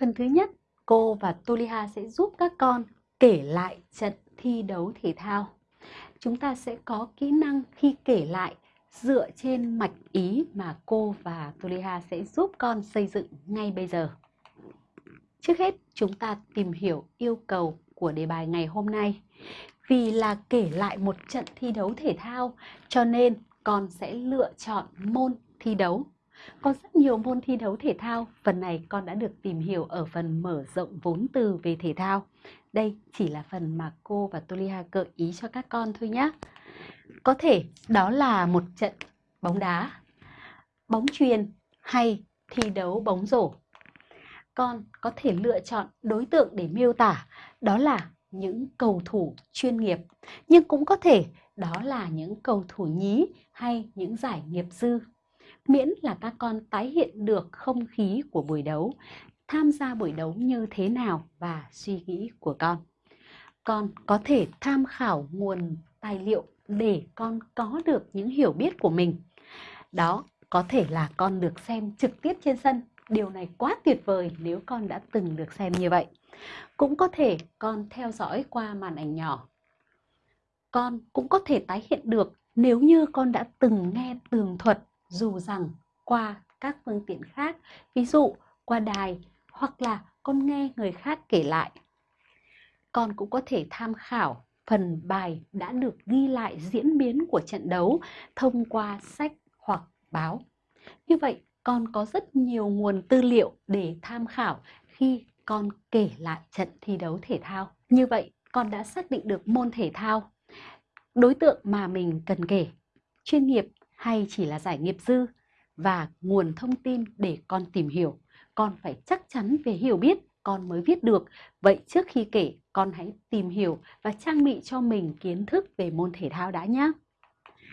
Phần thứ nhất, cô và Toliha sẽ giúp các con kể lại trận thi đấu thể thao. Chúng ta sẽ có kỹ năng khi kể lại dựa trên mạch ý mà cô và Toliha sẽ giúp con xây dựng ngay bây giờ. Trước hết, chúng ta tìm hiểu yêu cầu của đề bài ngày hôm nay. Vì là kể lại một trận thi đấu thể thao, cho nên con sẽ lựa chọn môn thi đấu. Có rất nhiều môn thi đấu thể thao, phần này con đã được tìm hiểu ở phần mở rộng vốn từ về thể thao. Đây chỉ là phần mà cô và Toliha gợi ý cho các con thôi nhé. Có thể đó là một trận bóng đá, bóng chuyền hay thi đấu bóng rổ. Con có thể lựa chọn đối tượng để miêu tả đó là những cầu thủ chuyên nghiệp, nhưng cũng có thể đó là những cầu thủ nhí hay những giải nghiệp dư. Miễn là các con tái hiện được không khí của buổi đấu, tham gia buổi đấu như thế nào và suy nghĩ của con. Con có thể tham khảo nguồn tài liệu để con có được những hiểu biết của mình. Đó có thể là con được xem trực tiếp trên sân. Điều này quá tuyệt vời nếu con đã từng được xem như vậy. Cũng có thể con theo dõi qua màn ảnh nhỏ. Con cũng có thể tái hiện được nếu như con đã từng nghe tường thuật dù rằng qua các phương tiện khác, ví dụ qua đài hoặc là con nghe người khác kể lại. Con cũng có thể tham khảo phần bài đã được ghi lại diễn biến của trận đấu thông qua sách hoặc báo. Như vậy, con có rất nhiều nguồn tư liệu để tham khảo khi con kể lại trận thi đấu thể thao. Như vậy, con đã xác định được môn thể thao, đối tượng mà mình cần kể, chuyên nghiệp hay chỉ là giải nghiệp dư và nguồn thông tin để con tìm hiểu. Con phải chắc chắn về hiểu biết con mới viết được. Vậy trước khi kể, con hãy tìm hiểu và trang bị cho mình kiến thức về môn thể thao đã nhé.